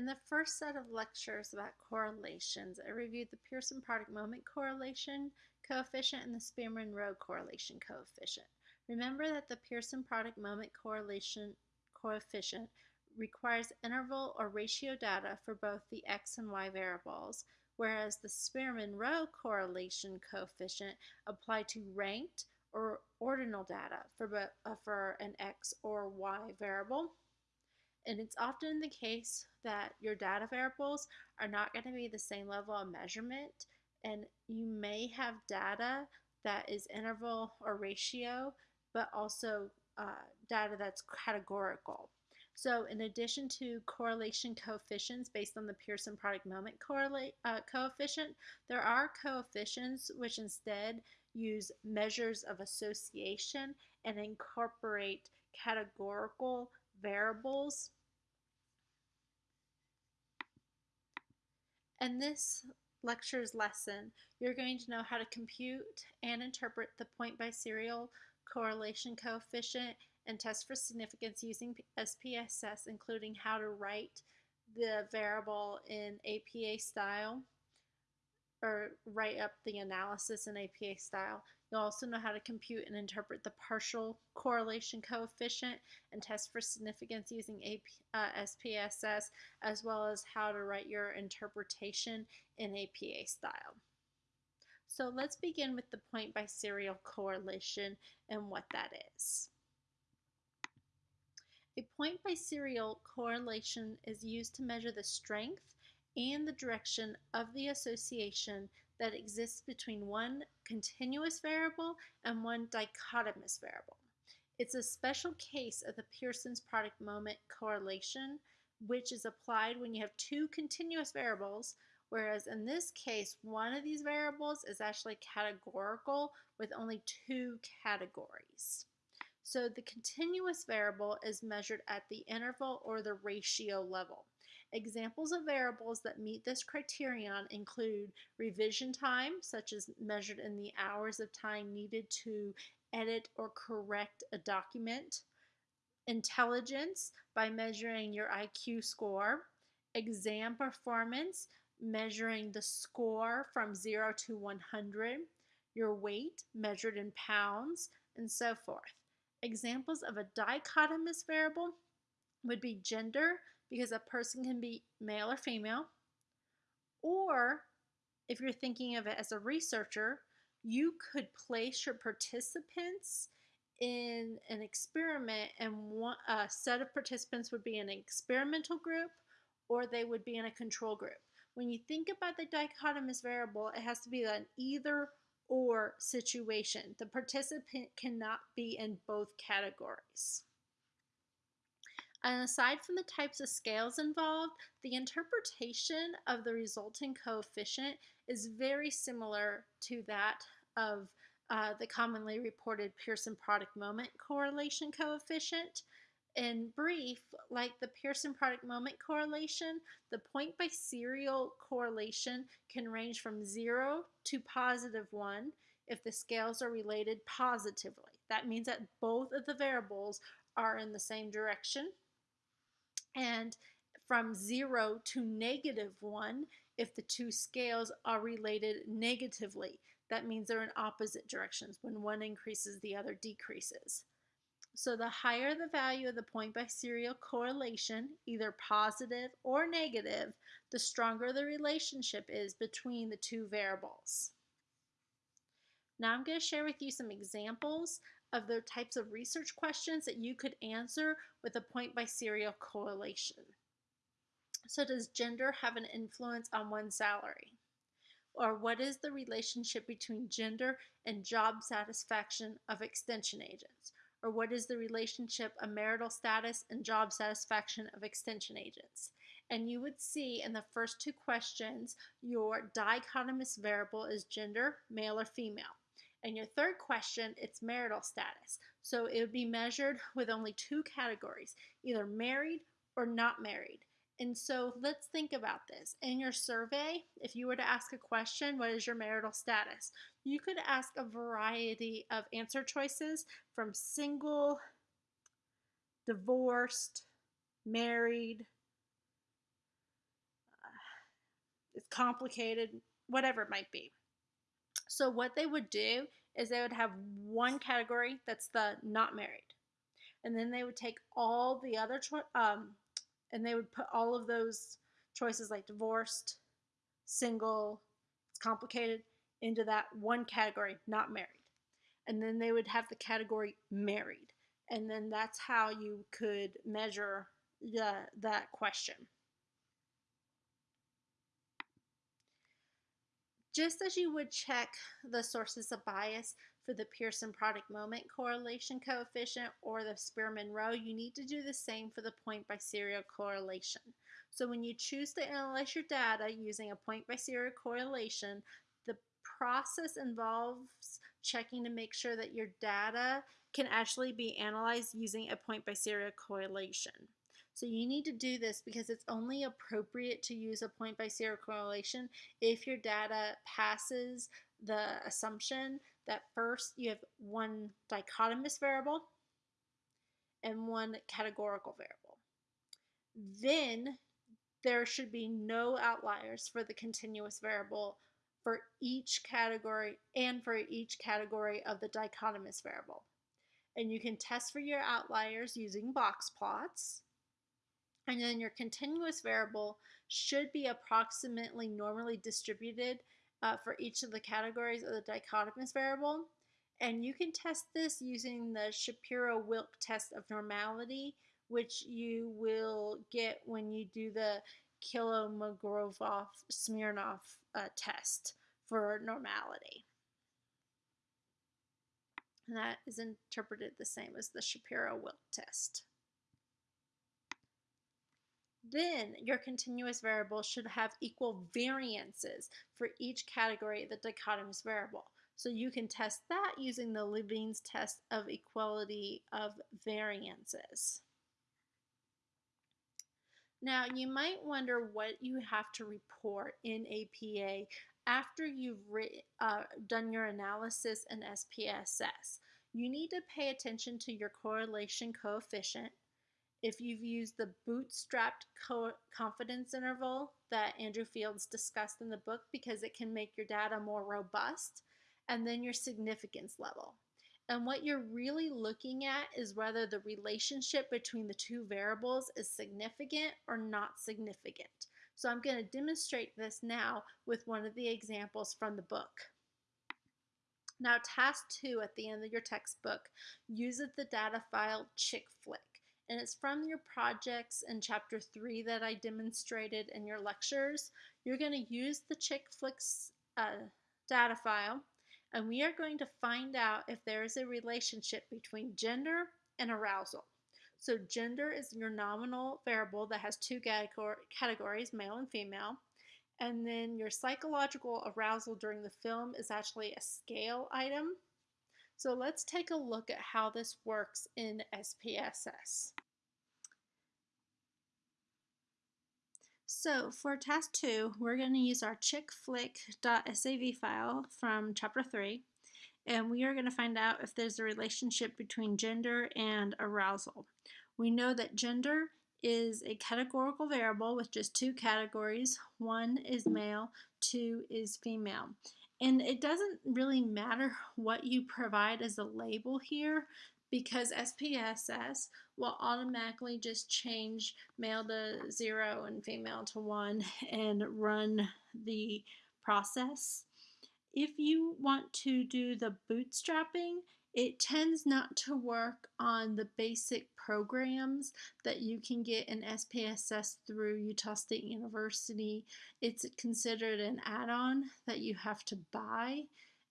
In the first set of lectures about correlations, I reviewed the Pearson product moment correlation coefficient and the Spearman-Rho correlation coefficient. Remember that the Pearson product moment correlation coefficient requires interval or ratio data for both the x and y variables, whereas the Spearman-Rho correlation coefficient apply to ranked or ordinal data for, uh, for an x or y variable. And it's often the case that your data variables are not going to be the same level of measurement and you may have data that is interval or ratio but also uh, data that's categorical. So in addition to correlation coefficients based on the Pearson product moment correlate, uh, coefficient, there are coefficients which instead use measures of association and incorporate categorical variables. In this lecture's lesson, you're going to know how to compute and interpret the point biserial correlation coefficient and test for significance using SPSS, including how to write the variable in APA style or write up the analysis in APA style. You'll also know how to compute and interpret the partial correlation coefficient and test for significance using AP, uh, SPSS, as well as how to write your interpretation in APA style. So let's begin with the point biserial correlation and what that is. A point biserial correlation is used to measure the strength and the direction of the association that exists between one continuous variable and one dichotomous variable. It's a special case of the Pearson's product moment correlation, which is applied when you have two continuous variables, whereas in this case, one of these variables is actually categorical with only two categories. So the continuous variable is measured at the interval or the ratio level. Examples of variables that meet this criterion include revision time, such as measured in the hours of time needed to edit or correct a document, intelligence by measuring your IQ score, exam performance, measuring the score from 0 to 100, your weight measured in pounds, and so forth. Examples of a dichotomous variable would be gender, because a person can be male or female. Or if you're thinking of it as a researcher, you could place your participants in an experiment and one a set of participants would be an experimental group or they would be in a control group. When you think about the dichotomous variable, it has to be an either or situation. The participant cannot be in both categories. And aside from the types of scales involved, the interpretation of the resulting coefficient is very similar to that of uh, the commonly reported Pearson product moment correlation coefficient. In brief, like the Pearson product moment correlation, the point biserial correlation can range from 0 to positive 1 if the scales are related positively. That means that both of the variables are in the same direction and from 0 to negative 1 if the two scales are related negatively. That means they're in opposite directions. When one increases, the other decreases. So the higher the value of the point biserial correlation, either positive or negative, the stronger the relationship is between the two variables. Now I'm going to share with you some examples of the types of research questions that you could answer with a point biserial correlation. So does gender have an influence on one's salary? Or what is the relationship between gender and job satisfaction of extension agents? Or what is the relationship of marital status and job satisfaction of extension agents? And you would see in the first two questions, your dichotomous variable is gender, male or female. And your third question, it's marital status. So it would be measured with only two categories, either married or not married. And so let's think about this. In your survey, if you were to ask a question, what is your marital status? You could ask a variety of answer choices from single, divorced, married, uh, it's complicated, whatever it might be. So what they would do is they would have one category that's the not married. And then they would take all the other cho- um, and they would put all of those choices like divorced, single, it's complicated into that one category, not married. And then they would have the category married. And then that's how you could measure the, that question. Just as you would check the sources of bias for the Pearson product moment correlation coefficient or the Spearman-Rho, you need to do the same for the point biserial correlation. So when you choose to analyze your data using a point biserial correlation, the process involves checking to make sure that your data can actually be analyzed using a point biserial correlation. So you need to do this because it's only appropriate to use a point biserial correlation if your data passes the assumption that first you have one dichotomous variable and one categorical variable. Then there should be no outliers for the continuous variable for each category and for each category of the dichotomous variable. And you can test for your outliers using box plots. And then your continuous variable should be approximately normally distributed uh, for each of the categories of the dichotomous variable. And you can test this using the Shapiro-Wilk test of normality, which you will get when you do the Kolmogorov-Smirnov uh, test for normality. And that is interpreted the same as the Shapiro-Wilk test. Then your continuous variable should have equal variances for each category of the dichotomous variable. So you can test that using the Levene's test of equality of variances. Now you might wonder what you have to report in APA after you've uh, done your analysis in SPSS. You need to pay attention to your correlation coefficient, if you've used the bootstrapped confidence interval that Andrew Fields discussed in the book because it can make your data more robust, and then your significance level. And what you're really looking at is whether the relationship between the two variables is significant or not significant. So I'm going to demonstrate this now with one of the examples from the book. Now task two at the end of your textbook uses the data file chickflick and it's from your projects in chapter 3 that I demonstrated in your lectures. You're going to use the ChickFlicks uh, data file and we are going to find out if there is a relationship between gender and arousal. So gender is your nominal variable that has two categories, male and female. And then your psychological arousal during the film is actually a scale item. So let's take a look at how this works in SPSS. So for task two, we're going to use our chickflick.sav file from chapter three, and we are going to find out if there's a relationship between gender and arousal. We know that gender is a categorical variable with just two categories. One is male, two is female. And it doesn't really matter what you provide as a label here because SPSS will automatically just change male to zero and female to one and run the process. If you want to do the bootstrapping, it tends not to work on the basic programs that you can get in SPSS through Utah State University. It's considered an add-on that you have to buy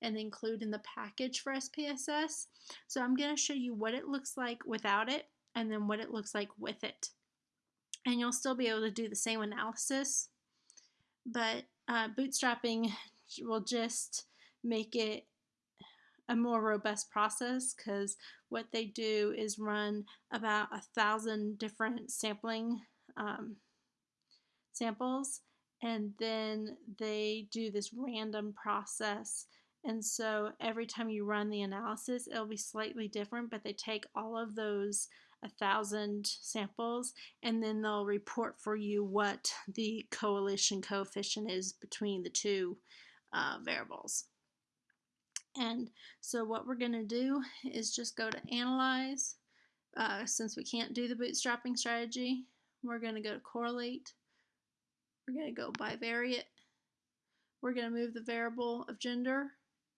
and include in the package for SPSS. So I'm going to show you what it looks like without it and then what it looks like with it. And you'll still be able to do the same analysis, but uh, bootstrapping will just make it a more robust process because what they do is run about a thousand different sampling um, samples and then they do this random process and so every time you run the analysis it'll be slightly different but they take all of those a thousand samples, and then they'll report for you what the correlation coefficient is between the two uh, variables. And so what we're going to do is just go to Analyze. Uh, since we can't do the bootstrapping strategy, we're going to go to Correlate. We're going to go bivariate. We're going to move the variable of gender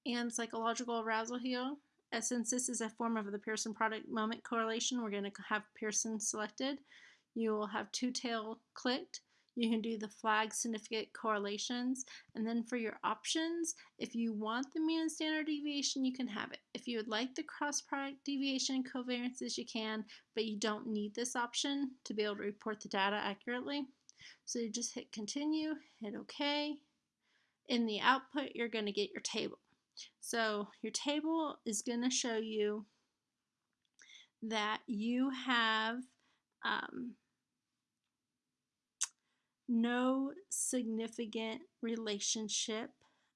and psychological arousal here. As since this is a form of the Pearson product moment correlation, we're going to have Pearson selected. You will have two tail clicked you can do the flag significant correlations. And then for your options, if you want the mean and standard deviation, you can have it. If you would like the cross product deviation covariances, you can, but you don't need this option to be able to report the data accurately. So you just hit continue, hit OK. In the output, you're going to get your table. So your table is going to show you that you have um, no significant relationship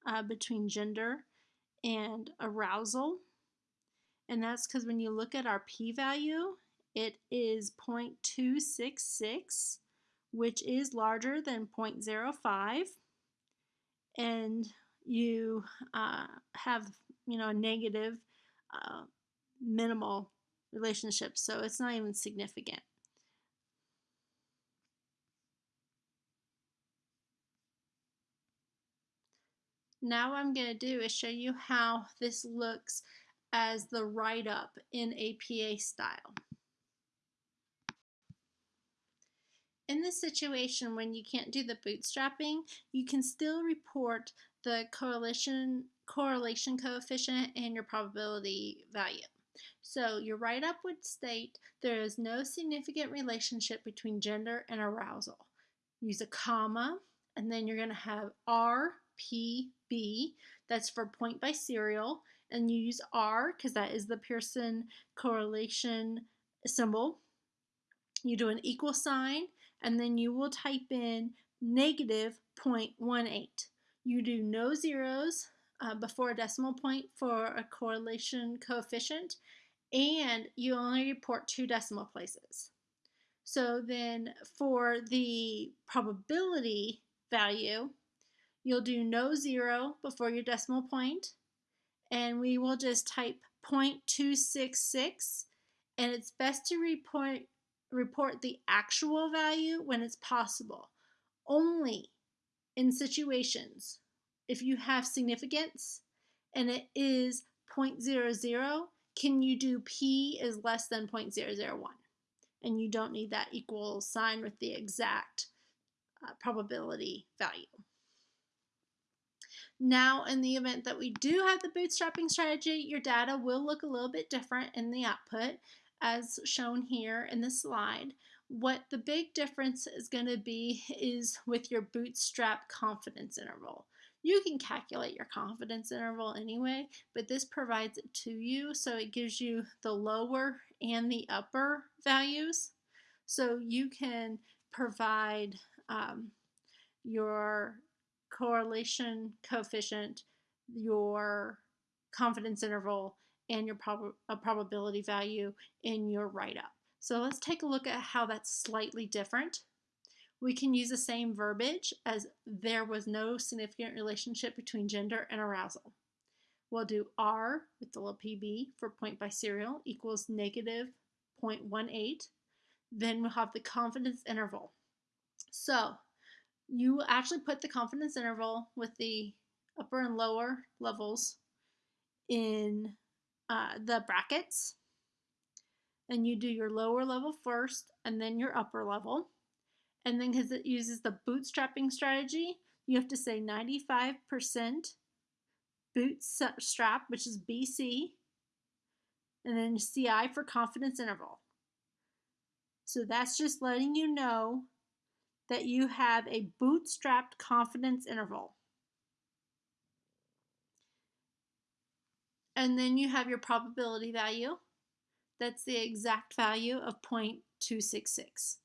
uh, between gender and arousal. And that's because when you look at our p-value, it is 0.266, which is larger than 0.05. And you uh, have, you know, a negative uh, minimal relationship. So it's not even significant. Now I'm going to do is show you how this looks as the write-up in APA style. In this situation, when you can't do the bootstrapping, you can still report the correlation, correlation coefficient and your probability value. So your write-up would state there is no significant relationship between gender and arousal. Use a comma, and then you're going to have R PB, that's for point biserial, and you use R because that is the Pearson correlation symbol. You do an equal sign, and then you will type in negative 0.18. You do no zeros uh, before a decimal point for a correlation coefficient, and you only report two decimal places. So then for the probability value, You'll do no zero before your decimal point, and we will just type 0.266, and it's best to report, report the actual value when it's possible. Only in situations if you have significance and it is 0.00, can you do p is less than 0.001? And you don't need that equal sign with the exact uh, probability value. Now, in the event that we do have the bootstrapping strategy, your data will look a little bit different in the output as shown here in the slide. What the big difference is going to be is with your bootstrap confidence interval. You can calculate your confidence interval anyway, but this provides it to you so it gives you the lower and the upper values. So you can provide um, your correlation coefficient, your confidence interval, and your prob probability value in your write-up. So let's take a look at how that's slightly different. We can use the same verbiage as there was no significant relationship between gender and arousal. We'll do R with the little PB for point biserial equals negative 0.18. Then we'll have the confidence interval. So you actually put the confidence interval with the upper and lower levels in uh, the brackets. And you do your lower level first and then your upper level. And then because it uses the bootstrapping strategy, you have to say 95% bootstrap, which is BC, and then CI for confidence interval. So that's just letting you know that you have a bootstrapped confidence interval. And then you have your probability value. That's the exact value of 0.266.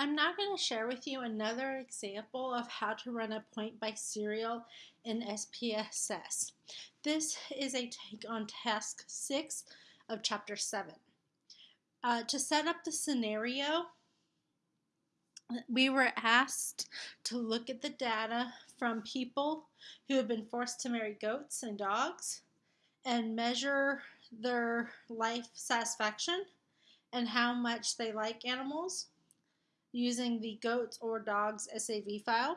I'm now going to share with you another example of how to run a point biserial in SPSS. This is a take on task 6 of chapter 7. Uh, to set up the scenario, we were asked to look at the data from people who have been forced to marry goats and dogs and measure their life satisfaction and how much they like animals using the goats or dogs SAV file.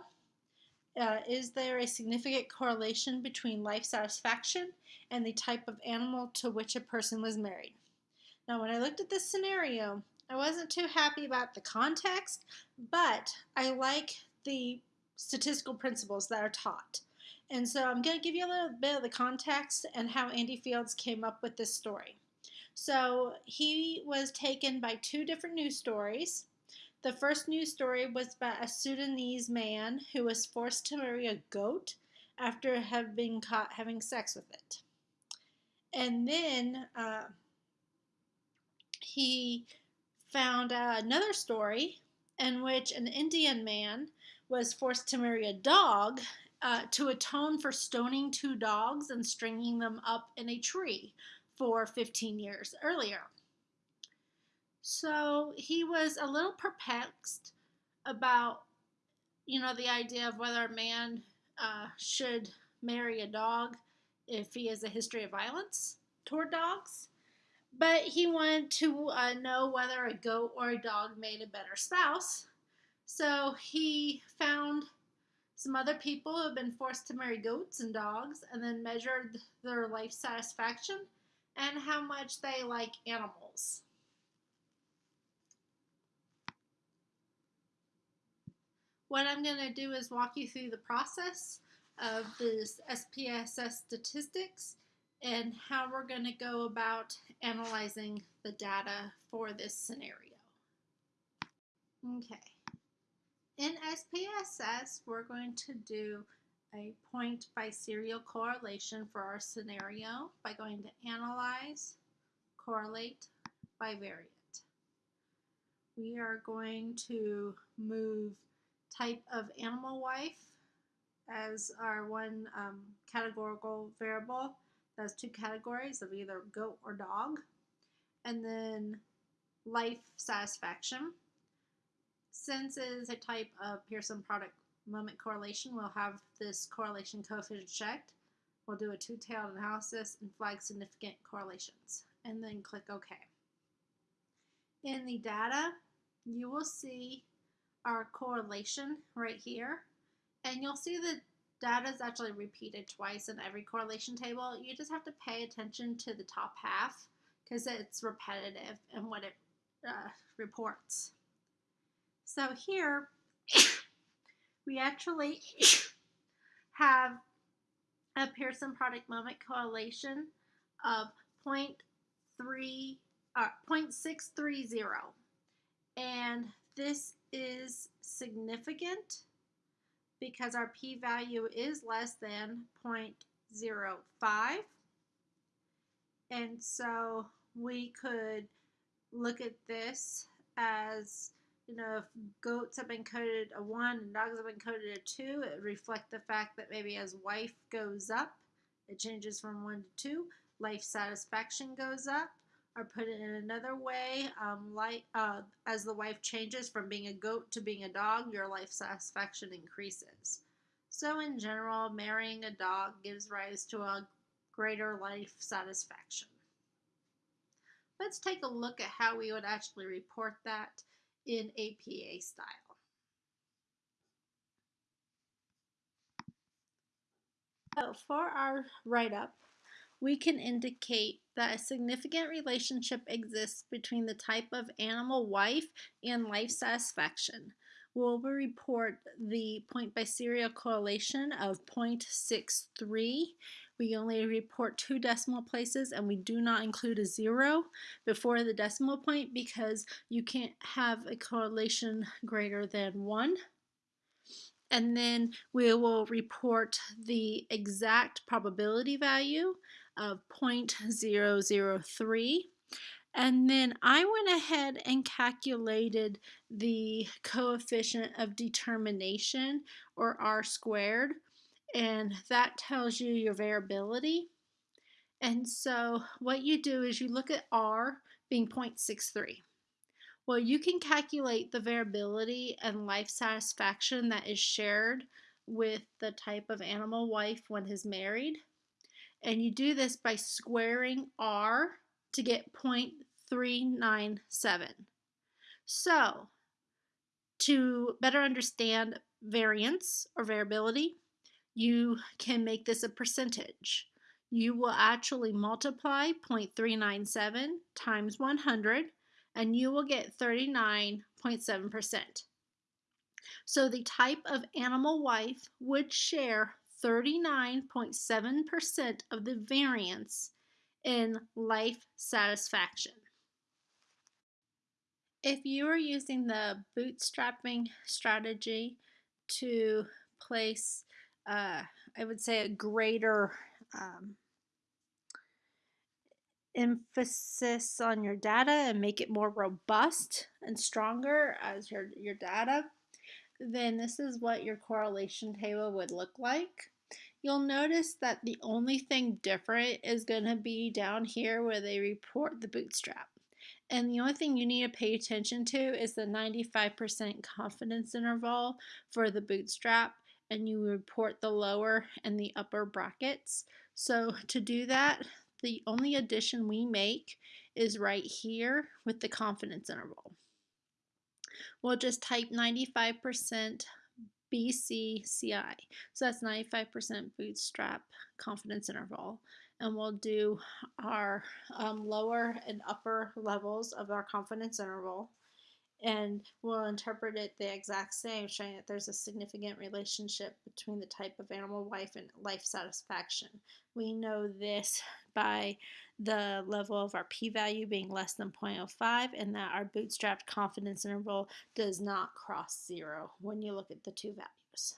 Uh, is there a significant correlation between life satisfaction and the type of animal to which a person was married? Now, when I looked at this scenario, I wasn't too happy about the context, but I like the statistical principles that are taught. And so I'm going to give you a little bit of the context and how Andy Fields came up with this story. So he was taken by two different news stories. The first news story was about a Sudanese man who was forced to marry a goat after having been caught having sex with it. And then uh, he found uh, another story in which an Indian man was forced to marry a dog uh, to atone for stoning two dogs and stringing them up in a tree for 15 years earlier. So he was a little perplexed about, you know, the idea of whether a man uh, should marry a dog if he has a history of violence toward dogs. But he wanted to uh, know whether a goat or a dog made a better spouse. So he found some other people who have been forced to marry goats and dogs and then measured their life satisfaction and how much they like animals. What I'm going to do is walk you through the process of this SPSS statistics and how we're going to go about analyzing the data for this scenario. Okay. In SPSS, we're going to do a point biserial correlation for our scenario by going to Analyze, Correlate bivariate. We are going to move type of animal wife as our one um, categorical variable. That's two categories of either goat or dog. And then life satisfaction. Since it is a type of Pearson product moment correlation, we'll have this correlation coefficient checked. We'll do a two-tailed analysis and flag significant correlations, and then click OK. In the data, you will see our correlation right here, and you'll see the data is actually repeated twice in every correlation table. You just have to pay attention to the top half because it's repetitive in what it uh, reports. So here, we actually have a Pearson product moment correlation of 0.3, uh, 0.630. And this is significant because our p-value is less than 0.05. And so we could look at this as you know, if goats have been coded a 1 and dogs have been coded a 2, it reflect the fact that maybe as wife goes up, it changes from 1 to 2, life satisfaction goes up. Or put it in another way, um, like, uh, as the wife changes from being a goat to being a dog, your life satisfaction increases. So in general, marrying a dog gives rise to a greater life satisfaction. Let's take a look at how we would actually report that in APA style. So for our write-up, we can indicate that a significant relationship exists between the type of animal wife and life satisfaction. We'll report the point biserial correlation of 0.63 we only report two decimal places and we do not include a zero before the decimal point because you can't have a correlation greater than one. And then we will report the exact probability value of 0.003. And then I went ahead and calculated the coefficient of determination or R squared and that tells you your variability. And so what you do is you look at R being 0.63. Well, you can calculate the variability and life satisfaction that is shared with the type of animal wife when is married. And you do this by squaring R to get 0.397. So, to better understand variance or variability, you can make this a percentage. You will actually multiply 0.397 times 100 and you will get 39.7%. So the type of animal wife would share 39.7% of the variance in life satisfaction. If you are using the bootstrapping strategy to place, uh, I would say, a greater um, emphasis on your data and make it more robust and stronger as your, your data, then this is what your correlation table would look like. You'll notice that the only thing different is going to be down here where they report the bootstrap. And the only thing you need to pay attention to is the 95% confidence interval for the bootstrap and you report the lower and the upper brackets. So to do that, the only addition we make is right here with the confidence interval. We'll just type 95% BCCI. So that's 95% bootstrap confidence interval. And we'll do our um, lower and upper levels of our confidence interval and we'll interpret it the exact same, showing that there's a significant relationship between the type of animal wife and life satisfaction. We know this by the level of our p-value being less than 0.05 and that our bootstrapped confidence interval does not cross zero when you look at the two values.